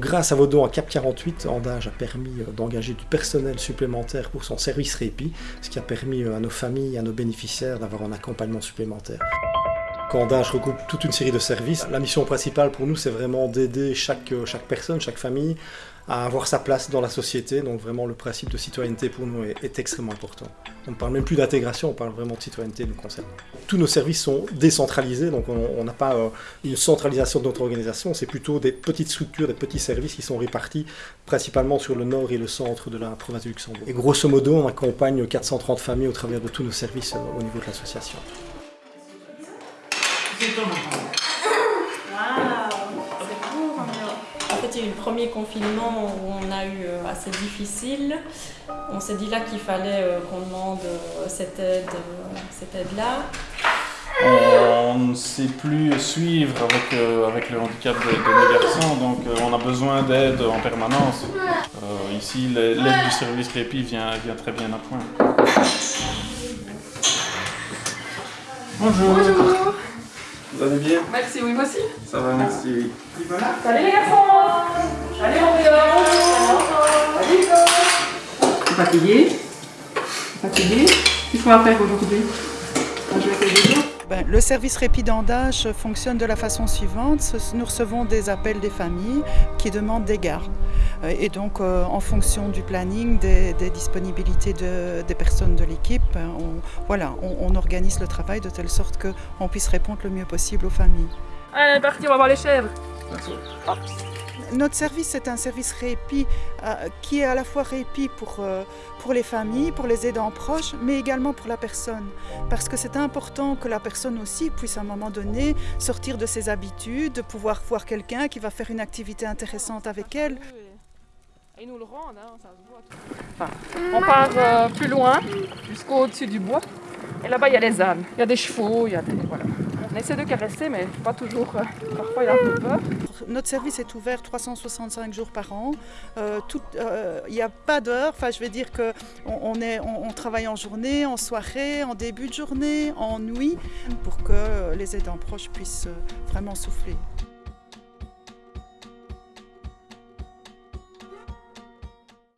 Grâce à vos dons à Cap 48, Andage a permis euh, d'engager du personnel supplémentaire pour son service répit, ce qui a permis euh, à nos familles, à nos bénéficiaires d'avoir un accompagnement supplémentaire. Andage regroupe toute une série de services. La mission principale pour nous, c'est vraiment d'aider chaque, euh, chaque personne, chaque famille à avoir sa place dans la société. Donc vraiment, le principe de citoyenneté pour nous est, extrêmement important. On ne parle même plus d'intégration, on parle vraiment de citoyenneté nous concernant. Tous nos services sont décentralisés, donc on n'a pas euh, une centralisation de notre organisation, c'est plutôt des petites structures, des petits services qui sont répartis principalement sur le nord et le centre de la province du Luxembourg. Et grosso modo, on accompagne 430 familles au travers de tous nos services euh, au niveau de l'association. En fait, il y a eu le premier confinement où on a eu euh, assez difficile. On s'est dit là qu'il fallait euh, qu'on demande euh, cette aide, cette aide-là. On ne sait plus suivre avec, avec le handicap de, nos garçons, donc on a besoin d'aide en permanence. ici, l'aide du service répit vient, vient très bien à point. Bonjour. Bonjour. Vous allez bien? Merci, oui, moi aussi. Ça va, merci, oui. Voilà. Allez les garçons. Allez, on va Allez, go Fatigué? Fatigué? Qu'est-ce qu'on va faire aujourd'hui? Ben, le service répit d'andage fonctionne de la façon suivante. Nous recevons des appels des familles qui demandent des gardes. Euh, et donc, euh, en fonction du planning, des, disponibilités des personnes de l'équipe, ben, on, voilà, on, organise le travail de telle sorte qu'on puisse répondre le mieux possible aux familles. Allez, parti, on va voir les chèvres. Notre service est un service répit euh, qui est à la fois répit pour, euh, pour les familles, pour les aidants proches, mais également pour la personne. Parce que c'est important que la personne aussi puisse à un moment donné sortir de ses habitudes, de pouvoir voir quelqu'un qui va faire une activité intéressante avec elle. Ils nous le rendent, hein, ça se voit. on part euh, plus loin, jusqu'au-dessus du bois. Et là-bas, il y a les ânes, il y a des chevaux, il y a des... Voilà. On essaie de caresser, mais pas toujours. Euh, parfois, il y a un peu peur. Notre service est ouvert 365 jours par an. Euh, euh, il n'y a pas d'heure. Enfin, je vais dire qu'on on, travaille en journée, en soirée, en début de journée, en nuit, pour que les aidants proches puissent vraiment souffler.